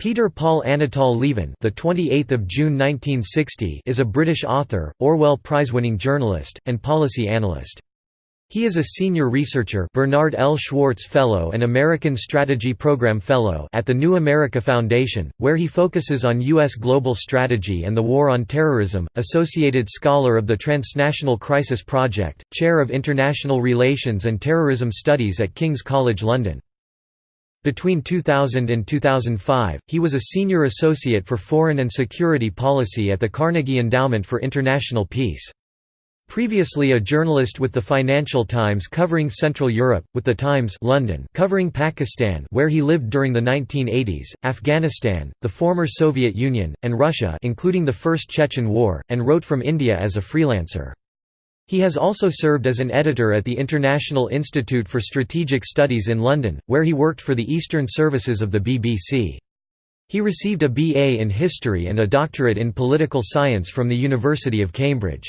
Peter Paul Anatol Lieven, the 28th of June 1960, is a British author, Orwell Prize-winning journalist, and policy analyst. He is a senior researcher, Bernard L. Schwartz Fellow and American Strategy Program Fellow at the New America Foundation, where he focuses on U.S. global strategy and the war on terrorism. Associated Scholar of the Transnational Crisis Project, Chair of International Relations and Terrorism Studies at King's College London. Between 2000 and 2005, he was a senior associate for foreign and security policy at the Carnegie Endowment for International Peace. Previously a journalist with the Financial Times covering Central Europe, with the Times London covering Pakistan where he lived during the 1980s, Afghanistan, the former Soviet Union, and Russia including the First Chechen War, and wrote from India as a freelancer. He has also served as an editor at the International Institute for Strategic Studies in London, where he worked for the Eastern Services of the BBC. He received a BA in History and a doctorate in Political Science from the University of Cambridge.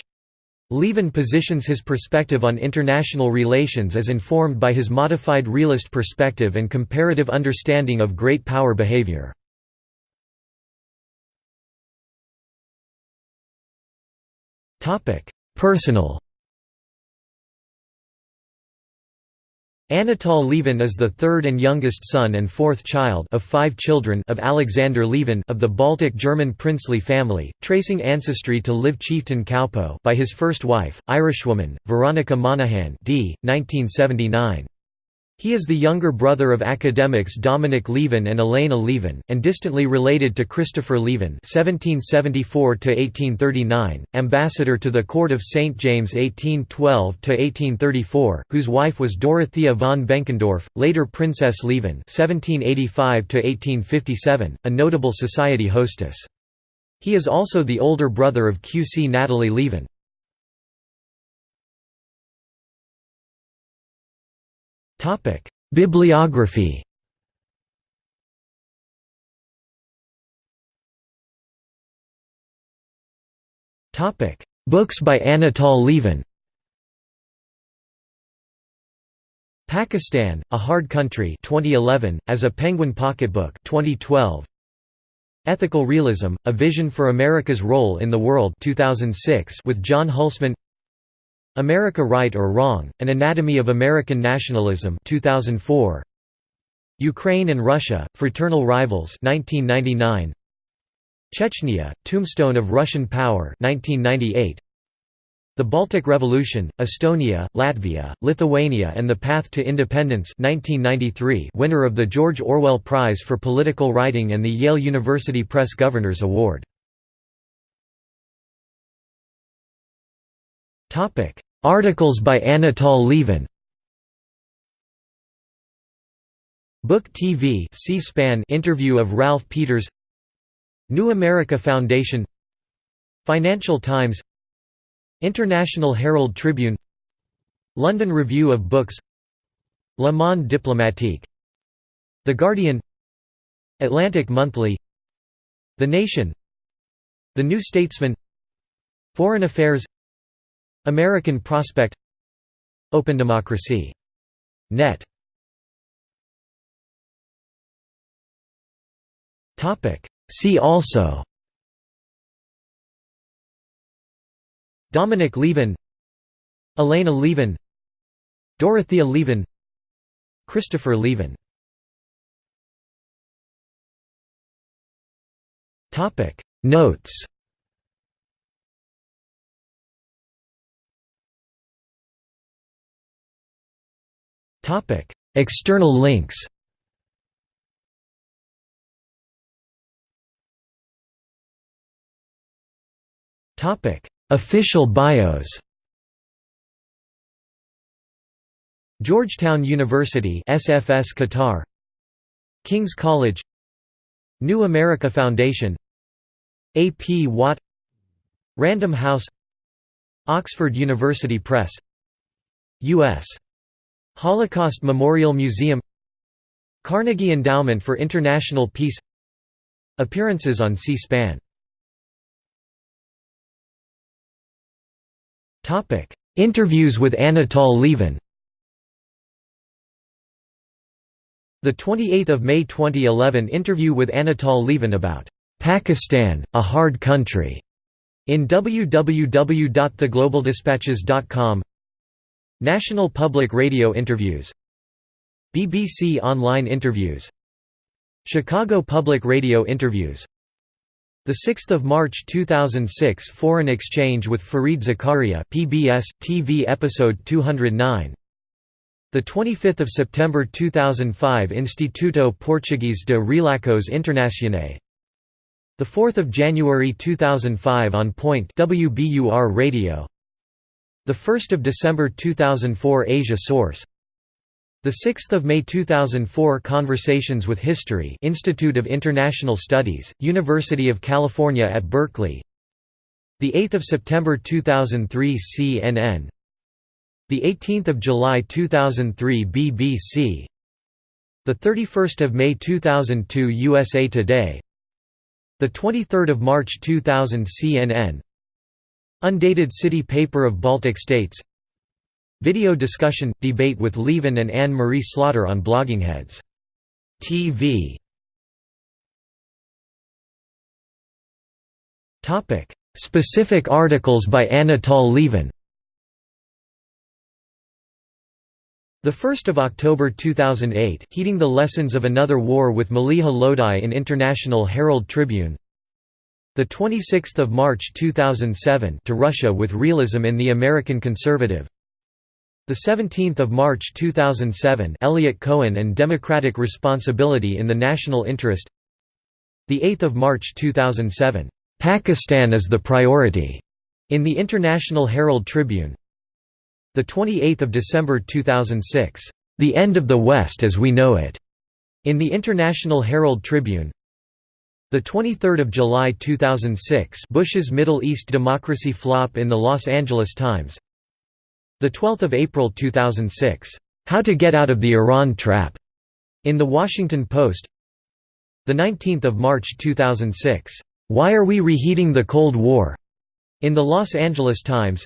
Lieven positions his perspective on international relations as informed by his modified realist perspective and comparative understanding of great power behavior. Personal Anatol Lieven is the third and youngest son and fourth child of five children of Alexander Lieven of the Baltic German princely family, tracing ancestry to Liv chieftain Kaupo by his first wife, Irishwoman, Veronica Monaghan d. 1979. He is the younger brother of academics Dominic Lieven and Elena Lieven, and distantly related to Christopher Lieven (1774–1839), ambassador to the court of St James (1812–1834), whose wife was Dorothea von Benkendorf, later Princess Lieven (1785–1857), a notable society hostess. He is also the older brother of QC Natalie Lieven. Topic: Bibliography. Topic: Books by Anatol Lieven. Pakistan: A Hard Country 2011 as a Penguin Pocketbook 2012 Ethical Realism: A Vision for America's Role in the World 2006 with John Hulsman America Right or Wrong, An Anatomy of American Nationalism 2004. Ukraine and Russia, Fraternal Rivals 1999. Chechnya, Tombstone of Russian Power 1998. The Baltic Revolution, Estonia, Latvia, Lithuania and the Path to Independence 1993 winner of the George Orwell Prize for Political Writing and the Yale University Press Governors Award. Topic: Articles by Anatol Lieven. Book TV C-SPAN interview of Ralph Peters. New America Foundation. Financial Times. International Herald Tribune. London Review of Books. Le Monde Diplomatique. The Guardian. Atlantic Monthly. The Nation. The New Statesman. Foreign Affairs American Prospect Open Democracy. Net. See also. Dominic Lieven Elena Lieven Dorothea Lieven Christopher Lieven Notes External links. Topic: Official bios. Georgetown University SFS Qatar. King's College. New America Foundation. A. P. Watt. Random House. Oxford University Press. U.S. Holocaust Memorial Museum Carnegie Endowment for International Peace Appearances on C-SPAN. Interviews with Anatol Lieven The 28th of May 2011 interview with Anatol Lieven about Pakistan, a hard country in www.theglobaldispatches.com National Public Radio interviews BBC Online interviews Chicago Public Radio interviews. The 6th of March 2006 Foreign Exchange with Fareed Zakaria PBS TV episode 209 the 25th of September 2005 Instituto Português de Relações Internacionais. The 4th of January 2005 on Point WBUR Radio the 1st of December 2004 Asia Source. The 6th of May 2004 Conversations with History Institute of International Studies University of California at Berkeley. The 8th of September 2003 CNN the 18th of July 2003 BBC the 31st of May 2002 USA Today. The 23rd of March 2000 CNN Undated City Paper of Baltic States. Video discussion – debate with Lieven and Anne-Marie Slaughter on Bloggingheads. TV Specific articles by Anatol Lieven 1 October 2008 Heeding the Lessons of Another War with Maleeha Lodhi in International Herald Tribune the 26th of March 2007 to Russia with Realism in the American Conservative. The 17th of March 2007 Eliot Cohen and Democratic Responsibility in the National Interest. The 8th of March 2007 Pakistan is the priority in the International Herald Tribune. The 28th of December 2006 The End of the West as We Know It in the International Herald Tribune the 23rd of July 2006, Bush's Middle East democracy flop in the Los Angeles Times. The 12th of April 2006, How to Get Out of the Iran Trap, in the Washington Post. The 19th of March 2006, Why Are We Reheating the Cold War, in the Los Angeles Times.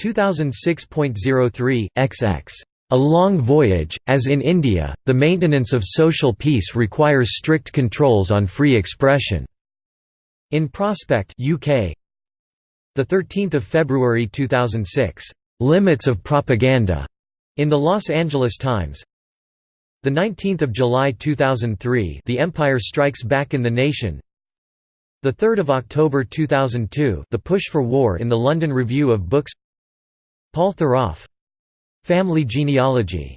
2006.03 XX a long voyage, as in India, the maintenance of social peace requires strict controls on free expression. In Prospect UK, 13 February 2006, "'Limits of Propaganda' in the Los Angeles Times. 19 July 2003 The Empire Strikes Back in the Nation. 3 October 2002 The Push for War in the London Review of Books. Paul Theroff Family genealogy